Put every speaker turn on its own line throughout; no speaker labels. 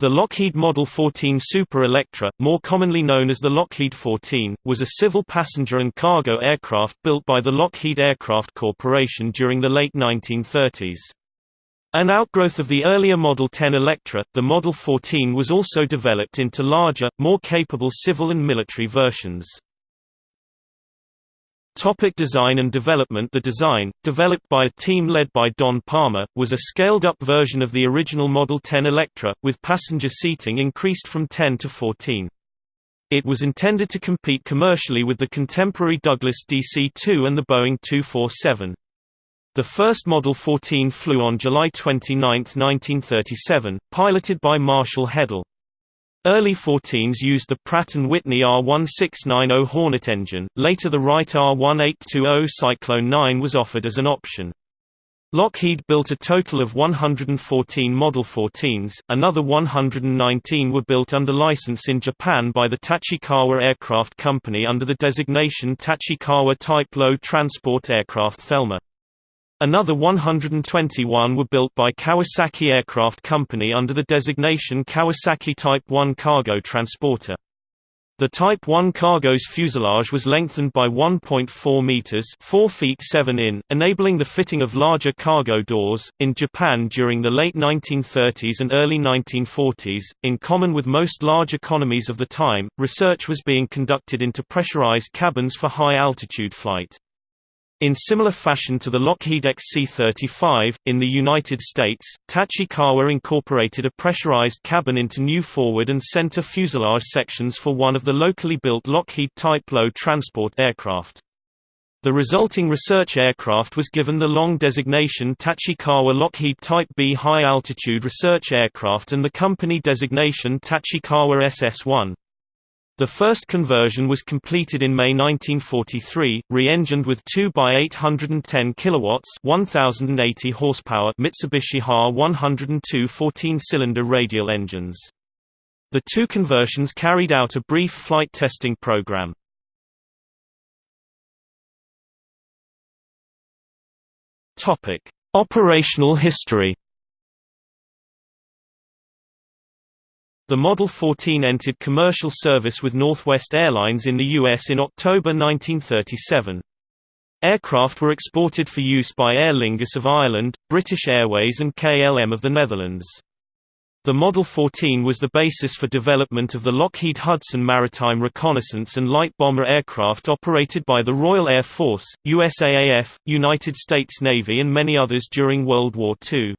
The Lockheed Model 14 Super Electra, more commonly known as the Lockheed 14, was a civil passenger and cargo aircraft built by the Lockheed Aircraft Corporation during the late 1930s. An outgrowth of the earlier Model 10 Electra, the Model 14 was also developed into larger, more capable civil and military versions. Topic design and development The design, developed by a team led by Don Palmer, was a scaled-up version of the original Model 10 Electra, with passenger seating increased from 10 to 14. It was intended to compete commercially with the contemporary Douglas DC-2 and the Boeing 247. The first Model 14 flew on July 29, 1937, piloted by Marshall Headle. Early 14s used the Pratt & Whitney R1690 Hornet engine, later the Wright R1820 Cyclone 9 was offered as an option. Lockheed built a total of 114 Model 14s, another 119 were built under license in Japan by the Tachikawa Aircraft Company under the designation Tachikawa Type Low Transport Aircraft Thelma. Another 121 were built by Kawasaki Aircraft Company under the designation Kawasaki Type 1 Cargo Transporter. The Type 1 cargo's fuselage was lengthened by 1.4 meters (4 feet 7 in), enabling the fitting of larger cargo doors. In Japan during the late 1930s and early 1940s, in common with most large economies of the time, research was being conducted into pressurized cabins for high-altitude flight. In similar fashion to the Lockheed XC-35, in the United States, Tachikawa incorporated a pressurized cabin into new forward and center fuselage sections for one of the locally built Lockheed Type Low transport aircraft. The resulting research aircraft was given the long designation Tachikawa Lockheed Type B High Altitude Research Aircraft and the company designation Tachikawa SS-1. The first conversion was completed in May 1943, re-engined with 2 by 810 kilowatts, 1080 horsepower Mitsubishi HA 102 14-cylinder radial engines. The two conversions carried out a brief flight testing program. Topic: Operational history. The Model 14 entered commercial service with Northwest Airlines in the U.S. in October 1937. Aircraft were exported for use by Aer Lingus of Ireland, British Airways and KLM of the Netherlands. The Model 14 was the basis for development of the Lockheed Hudson Maritime Reconnaissance and Light Bomber aircraft operated by the Royal Air Force, USAAF, United States Navy and many others during World War II.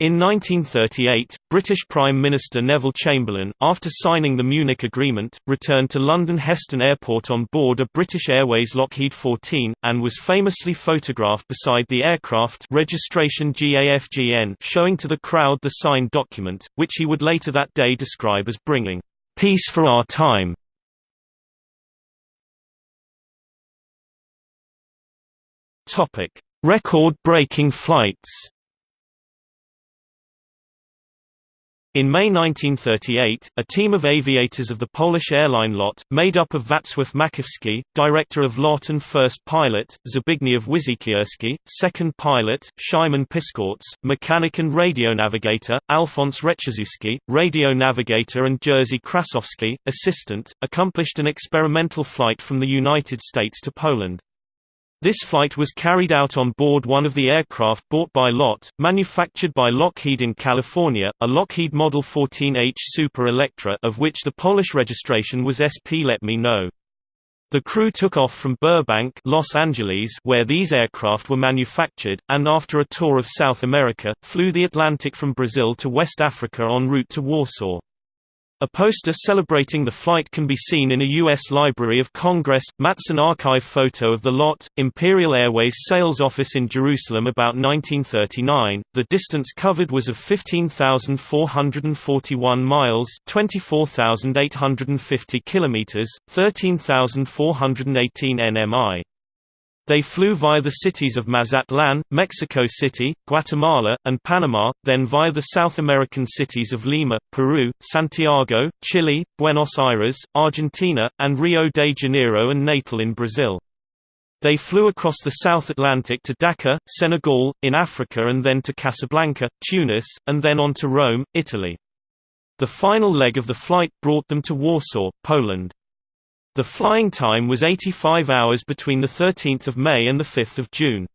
In 1938, British Prime Minister Neville Chamberlain, after signing the Munich Agreement, returned to London Heston Airport on board a British Airways Lockheed 14, and was famously photographed beside the aircraft registration GAFGN showing to the crowd the signed document, which he would later that day describe as bringing peace for our time. Record-breaking flights In May 1938, a team of aviators of the Polish airline LOT, made up of Wacław Makowski, director of LOT and first pilot, Zbigniew Wysiekierski, second pilot, Szymon Piskorz, mechanic and radio navigator, Alfons Rechazewski, radio navigator and Jerzy Krasowski, assistant, accomplished an experimental flight from the United States to Poland. This flight was carried out on board one of the aircraft bought by LOT, manufactured by Lockheed in California, a Lockheed Model 14H Super Electra of which the Polish registration was SP Let Me Know. The crew took off from Burbank, Los Angeles, where these aircraft were manufactured, and after a tour of South America, flew the Atlantic from Brazil to West Africa en route to Warsaw. A poster celebrating the flight can be seen in a U.S. Library of Congress. Matson archive photo of the LOT, Imperial Airways sales office in Jerusalem about 1939. The distance covered was of 15,441 miles, 24,850 kilometers, 13,418 nmi. They flew via the cities of Mazatlan, Mexico City, Guatemala, and Panama, then via the South American cities of Lima, Peru, Santiago, Chile, Buenos Aires, Argentina, and Rio de Janeiro and Natal in Brazil. They flew across the South Atlantic to Dakar, Senegal, in Africa and then to Casablanca, Tunis, and then on to Rome, Italy. The final leg of the flight brought them to Warsaw, Poland. The flying time was 85 hours between 13 May and 5 June.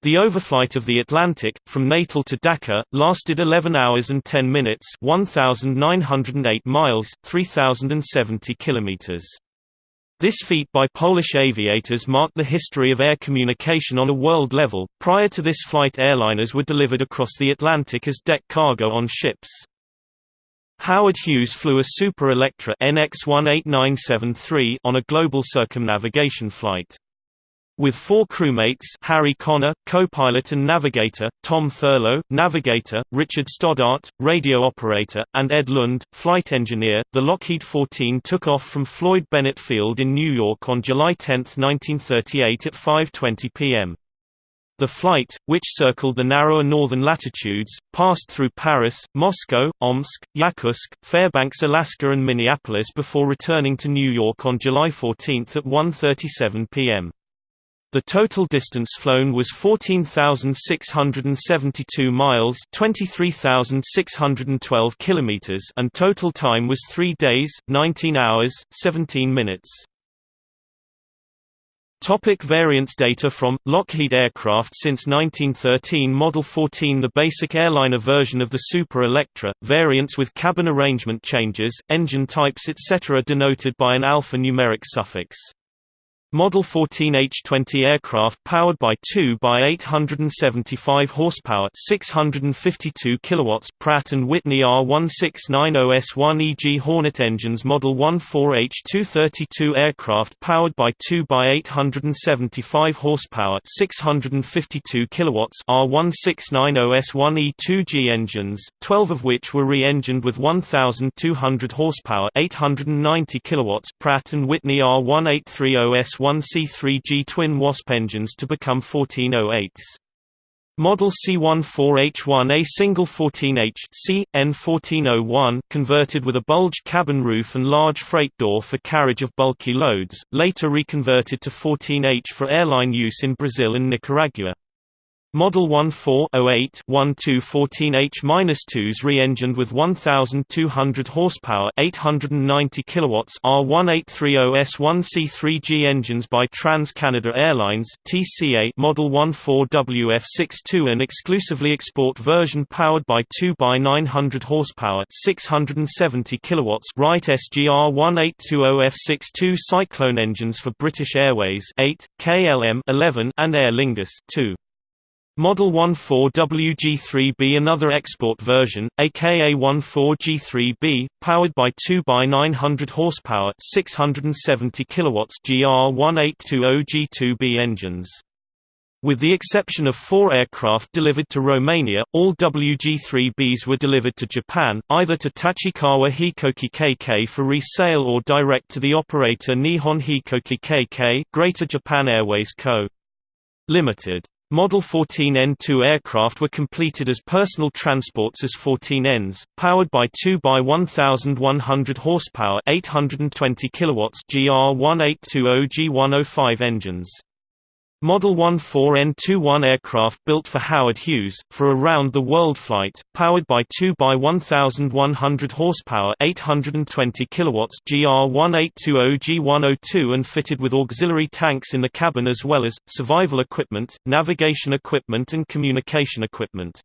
The overflight of the Atlantic, from Natal to Dakar, lasted 11 hours and 10 minutes 1,908 miles, 3,070 kilometers. This feat by Polish aviators marked the history of air communication on a world level. Prior to this flight airliners were delivered across the Atlantic as deck cargo on ships. Howard Hughes flew a Super Electra NX-18973 on a global circumnavigation flight. With four crewmates Harry Connor, co-pilot and navigator, Tom Thurlow, navigator, Richard Stoddart, radio operator, and Ed Lund, flight engineer, the Lockheed 14 took off from Floyd Bennett Field in New York on July 10, 1938 at 5.20 p.m. The flight, which circled the narrower northern latitudes, passed through Paris, Moscow, Omsk, Yakutsk, Fairbanks, Alaska and Minneapolis before returning to New York on July 14 at 1.37 p.m. The total distance flown was 14,672 miles 23,612 kilometers and total time was 3 days, 19 hours, 17 minutes. Topic variants Data from, Lockheed Aircraft Since 1913 Model 14 The basic airliner version of the Super Electra, variants with cabin arrangement changes, engine types etc. denoted by an alphanumeric suffix. Model 14H-20 aircraft powered by 2 by 875 horsepower, 652 kilowatts Pratt & Whitney R1690S1 EG Hornet engines Model 14H-232 aircraft powered by 2 by 875 horsepower, 652 kilowatts R1690S1 E2G engines, 12 of which were re-engined with 1200 horsepower, 890 kilowatts Pratt & Whitney R1830S1 1C3G twin Wasp engines to become 1408s. Model C14H1 A single 14H C, N1401 converted with a bulged cabin roof and large freight door for carriage of bulky loads, later reconverted to 14H for airline use in Brazil and Nicaragua. Model 14-08-1214H-2s re-engined with 1,200 horsepower 890 kilowatts R1830S1C3G engines by Trans-Canada Airlines TCA Model 14WF62 an exclusively export version powered by 2 by 900 horsepower 670 kilowatts Wright SGR 1820F62 Cyclone engines for British Airways 8, KLM 11 and Aer Lingus 2. Model 14WG3B another export version, aka 14G3B, powered by 2 by 900 horsepower 670 kilowatts GR1820G2B engines. With the exception of four aircraft delivered to Romania, all WG3Bs were delivered to Japan, either to Tachikawa Hikoki KK for resale or direct to the operator Nihon Hikoki KK Greater Japan Airways Co. Limited. Model 14N2 aircraft were completed as personal transports as 14Ns, powered by 2 by 1100 horsepower 820 kilowatts GR1820G105 engines. Model 14N21 aircraft built for Howard Hughes, for a round-the-world flight, powered by 2 by 1,100 horsepower 820 kilowatts GR1820G102 and fitted with auxiliary tanks in the cabin as well as, survival equipment, navigation equipment and communication equipment.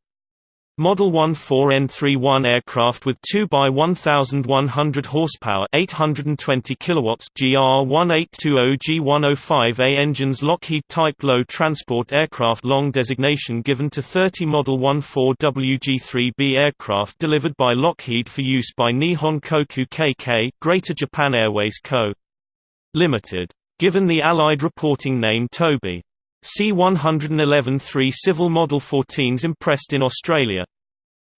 Model 14N31 aircraft with 2 by 1100 horsepower, 820 kilowatts GR1820G105A engines Lockheed Type Low Transport Aircraft long designation given to 30 Model 14WG3B aircraft delivered by Lockheed for use by Nihon Koku KK, Greater Japan Airways Co. Limited. Given the Allied reporting name Toby. C111 3 Civil Model 14s impressed in Australia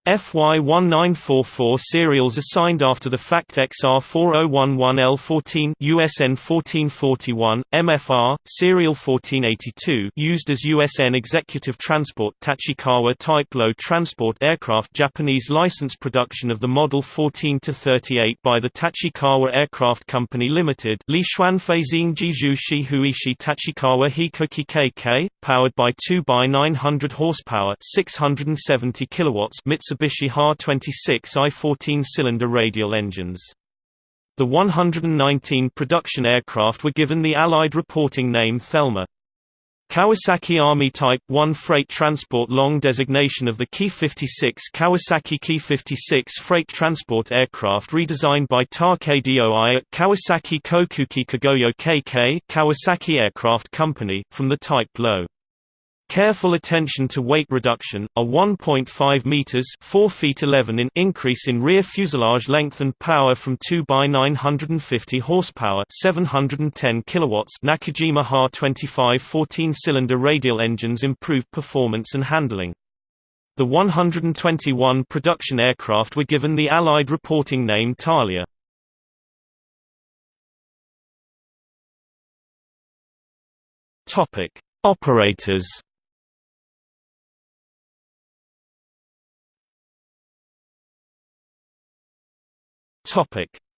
FY1944 serials assigned after the FACT XR4011L14 USN 1441, MFR, serial 1482 used as USN Executive Transport Tachikawa Type Low Transport Aircraft Japanese license production of the Model 14-38 by the Tachikawa Aircraft Company Limited Li Xuanfeizing Jiju Shihuishi Tachikawa Hikoki KK, powered by 2 by 900 horsepower 670 kilowatts Mitsubishi HA-26 I-14-cylinder radial engines. The 119 production aircraft were given the Allied reporting name Thelma. Kawasaki Army Type 1 freight transport long designation of the Ki-56 Kawasaki Ki-56 freight transport aircraft redesigned by KDOI at Kawasaki Kokuki Kogyo KK Kawasaki Aircraft Company, from the Type Low. Careful attention to weight reduction, a 1.5 meters (4 feet 11 in) increase in rear fuselage length and power from 2 by 950 horsepower, 710 kilowatts Nakajima Ha-25 14-cylinder radial engines improved performance and handling. The 121 production aircraft were given the Allied reporting name Thalia. Topic: Operators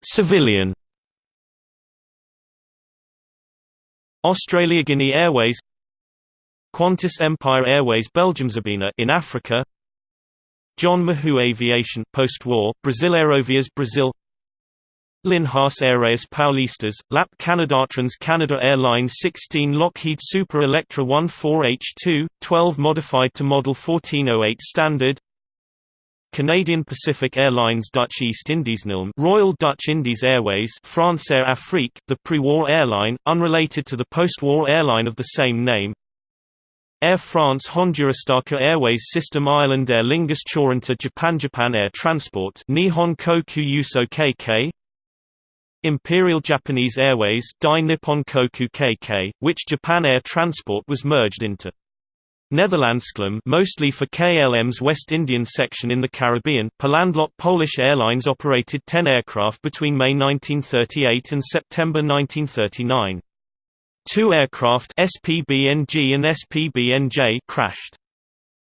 Civilian. Australia Guinea Airways. Qantas Empire Airways Belgium Belgiumsabina in Africa. John Mahou Aviation post-war Brazil Aerovias Brazil. Linhas Aéreas Paulistas, LAP Canadatrans Canada Airlines 16 Lockheed Super Electra 14H2, 12 modified to Model 1408 standard Canadian Pacific Airlines Dutch East Indies NILM Royal Dutch Indies Airways Francair Afrique, the pre-war airline, unrelated to the post-war airline of the same name. Air France Hondurastaka Airways System Island Aer Lingus Choranta Japan Japan Air Transport Nihon Koku Yuso KK Imperial Japanese Airways Dai Nippon Koku KK, which Japan Air Transport was merged into Netherlandsklum mostly for KLM's West Indian section in the Caribbean. Polandlot Polish Airlines operated 10 aircraft between May 1938 and September 1939. Two aircraft SPBNG and SPBNJ crashed.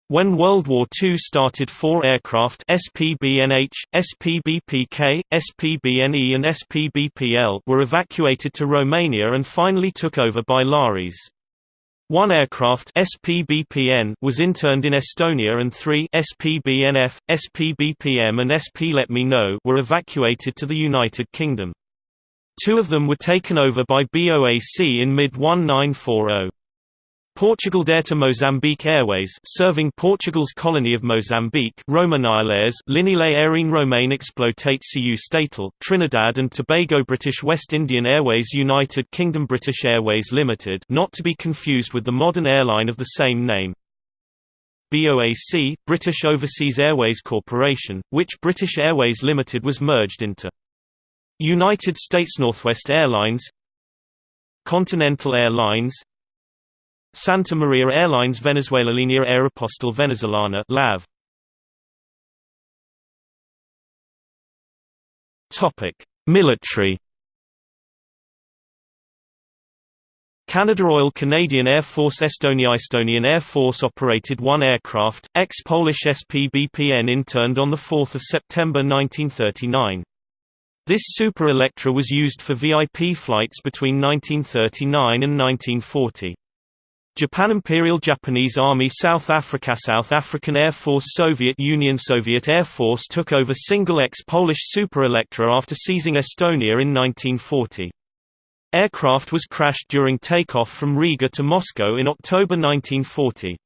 When World War II started four aircraft SPBNH, SPBPK, SPBNE and SPBPL were evacuated to Romania and finally took over by LARES. One aircraft SPBPN was interned in Estonia and three SPBNF, SPBPM and SP Let Me Know were evacuated to the United Kingdom. Two of them were taken over by BOAC in mid-1940. Portugal Air to Mozambique Airways serving Portugal's colony of Mozambique Romanailes Linile Airine Romaine Exploitate-Cu Statal Trinidad and Tobago British West Indian Airways United Kingdom British Airways Limited not to be confused with the modern airline of the same name. BOAC, British Overseas Airways Corporation, which British Airways Limited was merged into. United States Northwest Airlines Continental Airlines Santa Maria Airlines Venezuela Línea Aeropostal Venezolana LAV Topic Military Canada Royal Canadian Air Force Estonia Estonian Air Force operated one aircraft, ex-Polish SPBPN interned on 4 September 1939. This Super Electra was used for VIP flights between 1939 and 1940. Japan Imperial Japanese Army South Africa South African Air Force Soviet Union Soviet Air Force took over single ex-Polish Super Electra after seizing Estonia in 1940. Aircraft was crashed during takeoff from Riga to Moscow in October 1940.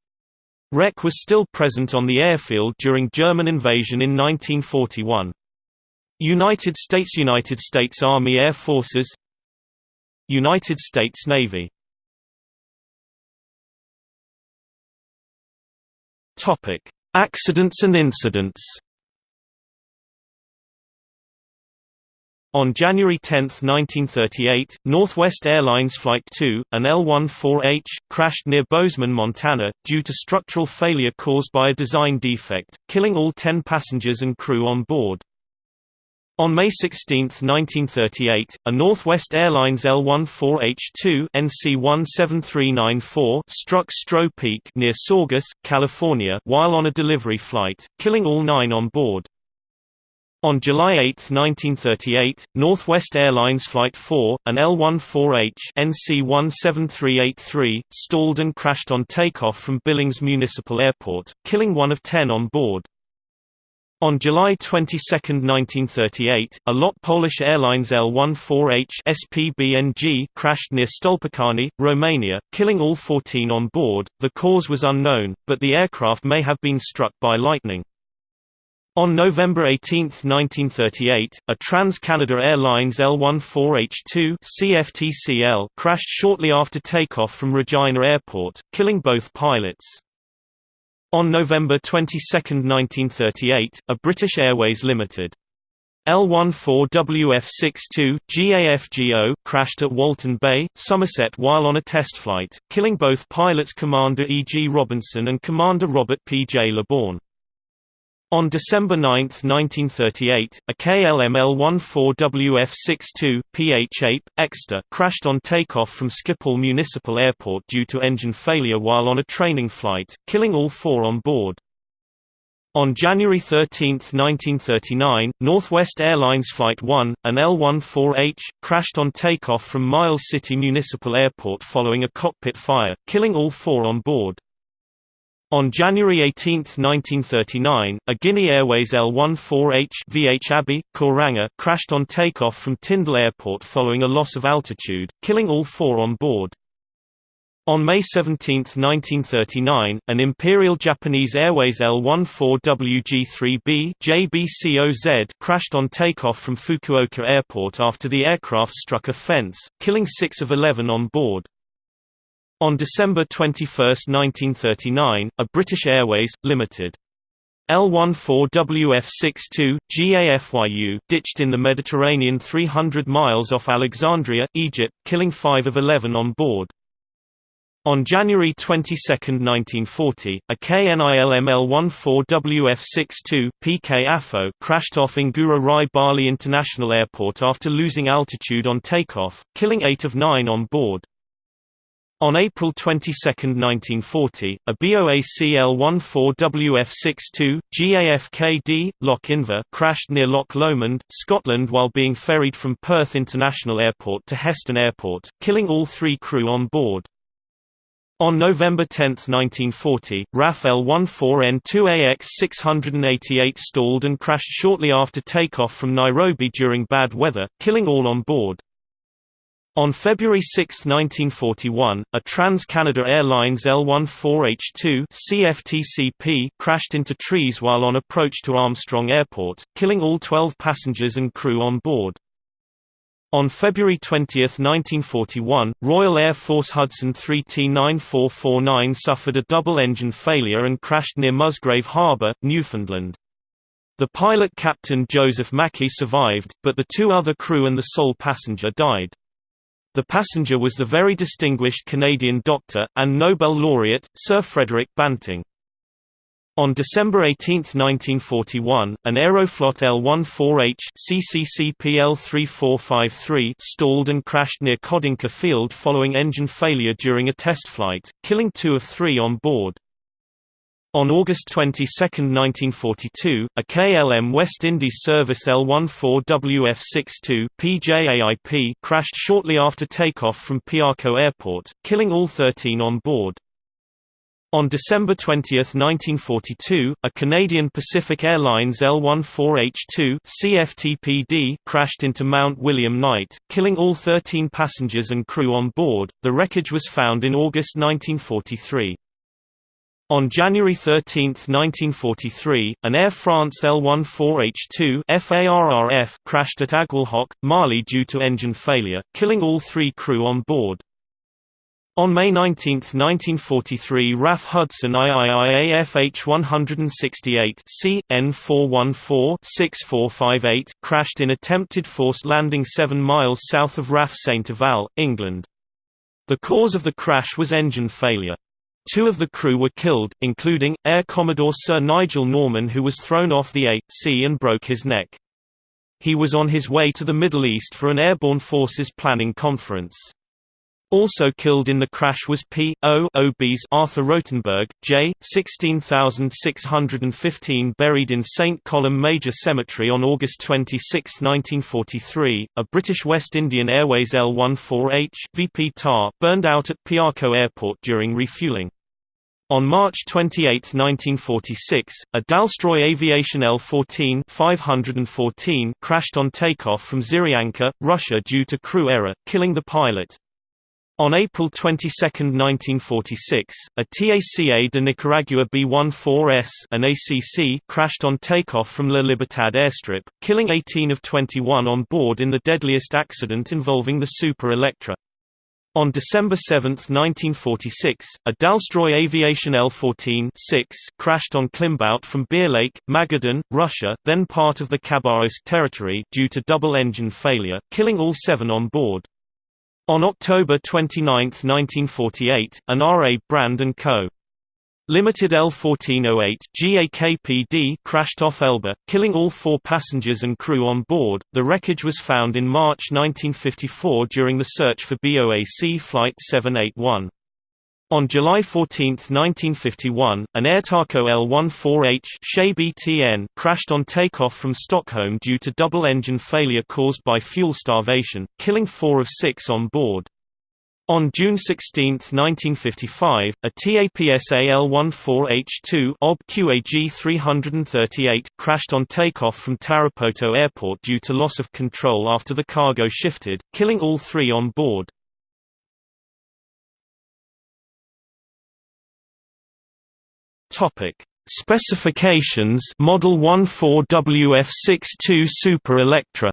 Wreck was still present on the airfield during German invasion in 1941. United States United States Army Air Forces United States Navy Topic: Accidents and incidents. On January 10, 1938, Northwest Airlines Flight 2, an L-14H, crashed near Bozeman, Montana, due to structural failure caused by a design defect, killing all ten passengers and crew on board. On May 16, 1938, a Northwest Airlines L-14H2 NC-17394 struck Stroh Peak near Saugus, California while on a delivery flight, killing all nine on board. On July 8, 1938, Northwest Airlines Flight 4, an L-14H NC-17383, stalled and crashed on takeoff from Billings Municipal Airport, killing one of ten on board. On July 22, 1938, a LOT Polish Airlines L-14H SPBNG crashed near Stolpacani, Romania, killing all 14 on board. The cause was unknown, but the aircraft may have been struck by lightning. On November 18, 1938, a Trans-Canada Airlines L-14H2 CFTCL crashed shortly after takeoff from Regina Airport, killing both pilots. On November 22, 1938, a British Airways Limited L-14WF-62 GAFGO crashed at Walton Bay, Somerset while on a test flight, killing both pilots Commander E. G. Robinson and Commander Robert P. J. LeBourne. On December 9, 1938, a KLM-L14WF-62, PH-8, Exeter crashed on takeoff from Schiphol Municipal Airport due to engine failure while on a training flight, killing all four on board. On January 13, 1939, Northwest Airlines Flight 1, an L-14H, crashed on takeoff from Miles City Municipal Airport following a cockpit fire, killing all four on board. On January 18, 1939, a Guinea Airways L-14H VH Abbey, Koranga crashed on takeoff from Tyndall Airport following a loss of altitude, killing all four on board. On May 17, 1939, an Imperial Japanese Airways L-14WG-3B JBCOZ crashed on takeoff from Fukuoka Airport after the aircraft struck a fence, killing six of 11 on board. On December 21, 1939, a British Airways, Limited. L-14WF-62, GAFYU ditched in the Mediterranean 300 miles off Alexandria, Egypt, killing 5 of 11 on board. On January 22, 1940, a KNILM L-14WF-62 PKAFO crashed off Ngurah Rai Bali International Airport after losing altitude on takeoff, killing 8 of 9 on board. On April 22, 1940, a BOAC L-14WF-62, GAFKD, Loch Inver crashed near Loch Lomond, Scotland while being ferried from Perth International Airport to Heston Airport, killing all three crew on board. On November 10, 1940, RAF L-14N2AX-688 stalled and crashed shortly after takeoff from Nairobi during bad weather, killing all on board. On February 6, 1941, a Trans-Canada Airlines L-14H2 CFTCP crashed into trees while on approach to Armstrong Airport, killing all 12 passengers and crew on board. On February 20, 1941, Royal Air Force Hudson 3T9449 suffered a double-engine failure and crashed near Musgrave Harbour, Newfoundland. The pilot Captain Joseph Mackey survived, but the two other crew and the sole passenger died. The passenger was the very distinguished Canadian doctor, and Nobel laureate, Sir Frederick Banting. On December 18, 1941, an Aeroflot L-14H CCCPL-3453 stalled and crashed near Khodinka Field following engine failure during a test flight, killing two of three on board. On August 22, 1942, a KLM West Indies service L-14WF-62 PJAIP crashed shortly after takeoff from Piarco Airport, killing all 13 on board. On December 20, 1942, a Canadian Pacific Airlines L-14H2 CFTPD crashed into Mount William Knight, killing all 13 passengers and crew on board. The wreckage was found in August 1943. On January 13, 1943, an Air France L-14H2 FARRF crashed at Aguelhok, Mali due to engine failure, killing all three crew on board. On May 19, 1943 RAF Hudson IIIAFH 168 C, N414-6458 crashed in attempted forced landing 7 miles south of RAF. Eval, England. The cause of the crash was engine failure. Two of the crew were killed, including, Air Commodore Sir Nigel Norman who was thrown off the A.C and broke his neck. He was on his way to the Middle East for an Airborne Forces Planning Conference. Also killed in the crash was P.O.O.B.'s Arthur Rotenberg, J. 16615 buried in St. Columb Major Cemetery on August 26, 1943. A British West Indian Airways L-14H VP TAR burned out at Piarco Airport during refueling. On March 28, 1946, a Dalstroy Aviation L-14 514 crashed on takeoff from Zyryanka, Russia due to crew error, killing the pilot. On April 22, 1946, a TACA de Nicaragua B-14S an ACC crashed on takeoff from La Libertad airstrip, killing 18 of 21 on board in the deadliest accident involving the Super Electra. On December 7, 1946, a Dalstroy Aviation L-14 crashed on climbout from Beer Lake, Magadan, Russia, then part of the Khabarovsk territory due to double-engine failure, killing all seven on board. On October 29, 1948, an R.A. Brand & Co. Limited L1408 GAKPD crashed off Elba, killing all four passengers and crew on board. The wreckage was found in March 1954 during the search for BOAC Flight 781. On July 14, 1951, an Airtaco L14H BTN crashed on takeoff from Stockholm due to double-engine failure caused by fuel starvation, killing four of six on board. On June 16, 1955, a TAPSA L-14H2 OB QAG 338 crashed on takeoff from Tarapoto Airport due to loss of control after the cargo shifted, killing all three on board. Topic: Specifications Model 14WF62 Super Electra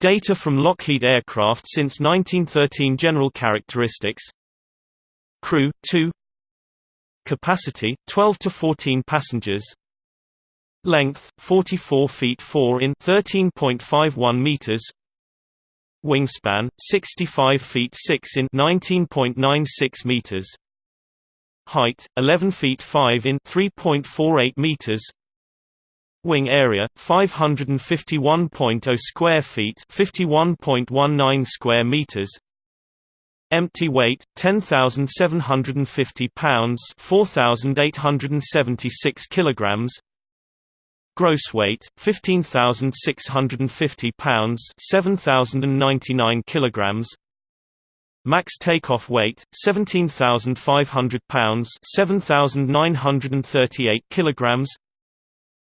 Data from Lockheed aircraft since 1913 General characteristics. Crew 2 Capacity 12 to 14 passengers. Length 44 feet 4 in 13.51 meters. Wingspan 65 feet 6 in 19.96 meters. Height 11 feet 5 in 3.48 meters Wing area 551.0 square feet, 51.19 square meters. Empty weight 10,750 pounds, 4,876 kilograms. Gross weight 15,650 pounds, 7,099 kilograms. Max takeoff weight 17,500 pounds, 7,938 kilograms.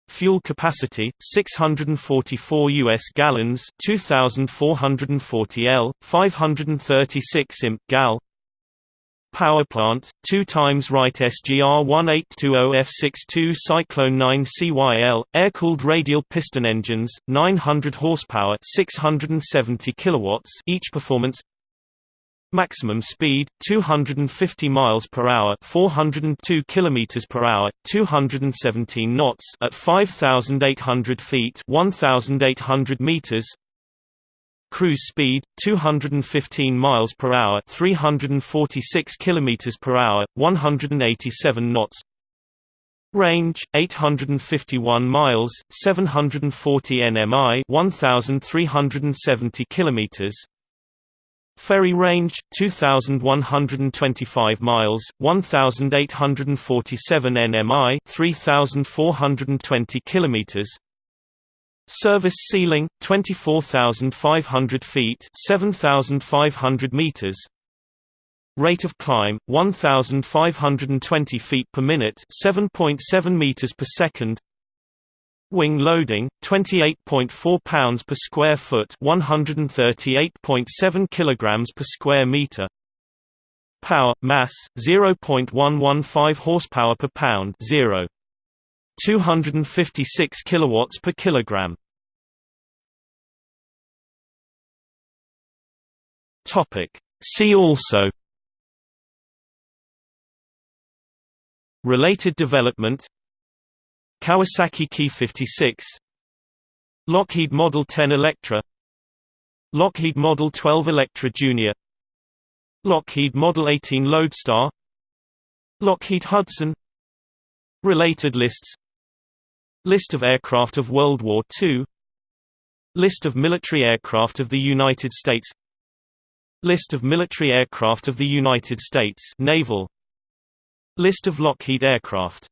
Fuel capacity 644 US gallons, 2440 L, 536 imp gal. Power plant 2 times Wright SGR 1820F62 Cyclone 9 CYL air-cooled radial piston engines 900 horsepower 670 kilowatts each performance Maximum speed 250 miles per hour, 402 kilometers per hour, 217 knots at 5800 feet, 1800 meters. Cruise speed 215 miles per hour, 346 kilometers per hour, 187 knots. Range 851 miles, 740 nmi, 1370 kilometers. Ferry range 2125 miles 1847 nmi 3420 kilometers. Service ceiling 24500 feet 7500 meters. Rate of climb 1520 feet per minute 7.7 meters per second Wing loading 28.4 pounds per square foot, 138.7 kilograms per square meter. Power mass 0.115 horsepower per pound, 0. 256 kilowatts per kilogram. Topic See also Related development Kawasaki Ki-56 Lockheed Model 10 Electra. Lockheed Model 12 Electra Jr. Lockheed Model 18 Lodestar. Lockheed Hudson. Related lists. List of aircraft of World War II List of military aircraft of the United States. List of military aircraft of the United States Naval. List of Lockheed aircraft